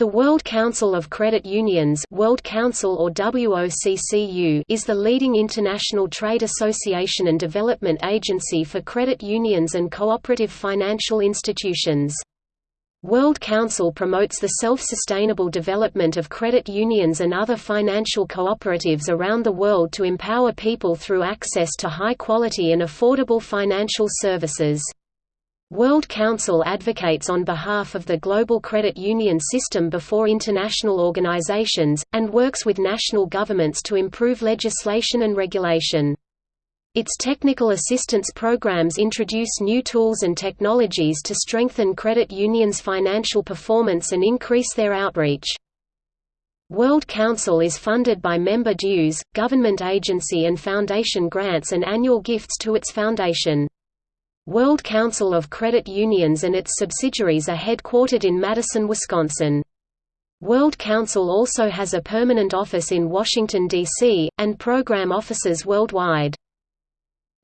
The World Council of Credit Unions World Council or WOCCU is the leading international trade association and development agency for credit unions and cooperative financial institutions. World Council promotes the self-sustainable development of credit unions and other financial cooperatives around the world to empower people through access to high-quality and affordable financial services. World Council advocates on behalf of the global credit union system before international organizations, and works with national governments to improve legislation and regulation. Its technical assistance programs introduce new tools and technologies to strengthen credit unions' financial performance and increase their outreach. World Council is funded by member dues, government agency and foundation grants and annual gifts to its foundation. World Council of Credit Unions and its subsidiaries are headquartered in Madison, Wisconsin. World Council also has a permanent office in Washington, D.C., and program offices worldwide.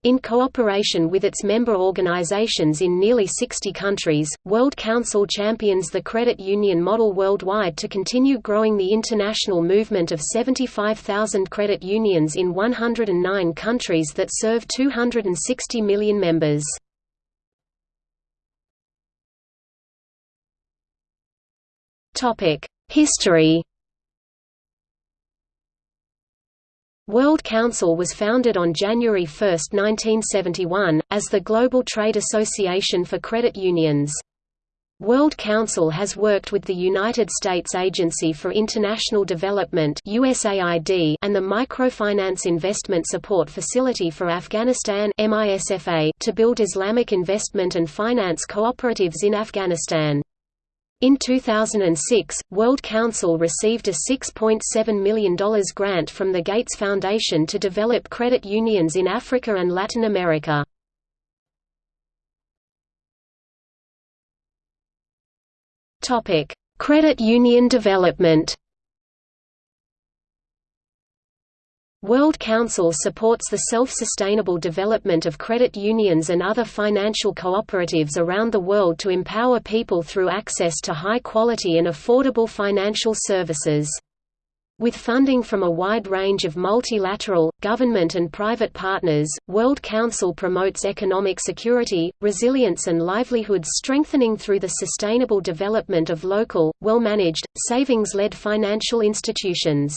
In cooperation with its member organizations in nearly 60 countries, World Council champions the credit union model worldwide to continue growing the international movement of 75,000 credit unions in 109 countries that serve 260 million members. History World Council was founded on January 1, 1971, as the Global Trade Association for Credit Unions. World Council has worked with the United States Agency for International Development USAID and the Microfinance Investment Support Facility for Afghanistan to build Islamic investment and finance cooperatives in Afghanistan. In 2006, World Council received a $6.7 million grant from the Gates Foundation to develop credit unions in Africa and Latin America. Credit union development World Council supports the self-sustainable development of credit unions and other financial cooperatives around the world to empower people through access to high-quality and affordable financial services. With funding from a wide range of multilateral, government and private partners, World Council promotes economic security, resilience and livelihoods strengthening through the sustainable development of local, well-managed, savings-led financial institutions.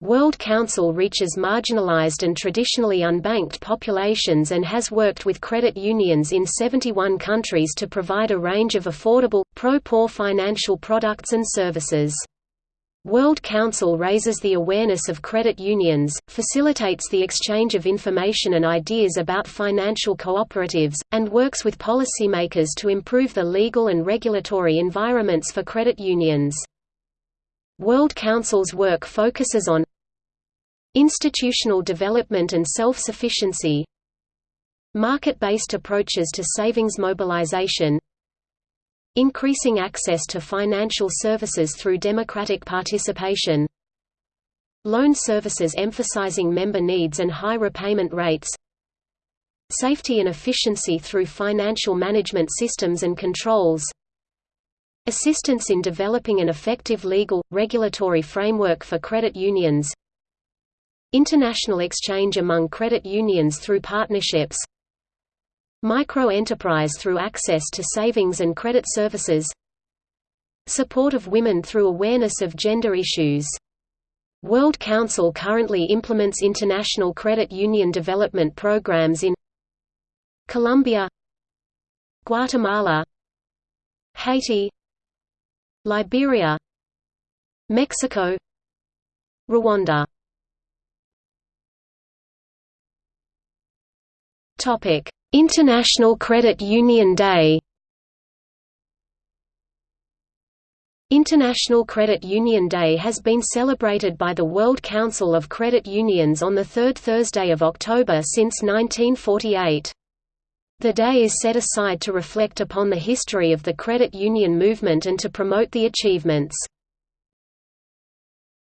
World Council reaches marginalized and traditionally unbanked populations and has worked with credit unions in 71 countries to provide a range of affordable, pro-poor financial products and services. World Council raises the awareness of credit unions, facilitates the exchange of information and ideas about financial cooperatives, and works with policymakers to improve the legal and regulatory environments for credit unions. World Council's work focuses on institutional development and self-sufficiency market-based approaches to savings mobilization increasing access to financial services through democratic participation loan services emphasizing member needs and high repayment rates safety and efficiency through financial management systems and controls Assistance in developing an effective legal, regulatory framework for credit unions International exchange among credit unions through partnerships Micro-enterprise through access to savings and credit services Support of women through awareness of gender issues. World Council currently implements international credit union development programs in Colombia Guatemala Haiti Liberia Mexico Rwanda Topic: International Credit Union Day. International Credit Union Day has been celebrated by the World Council of Credit Unions on the third Thursday of October since 1948. The day is set aside to reflect upon the history of the credit union movement and to promote the achievements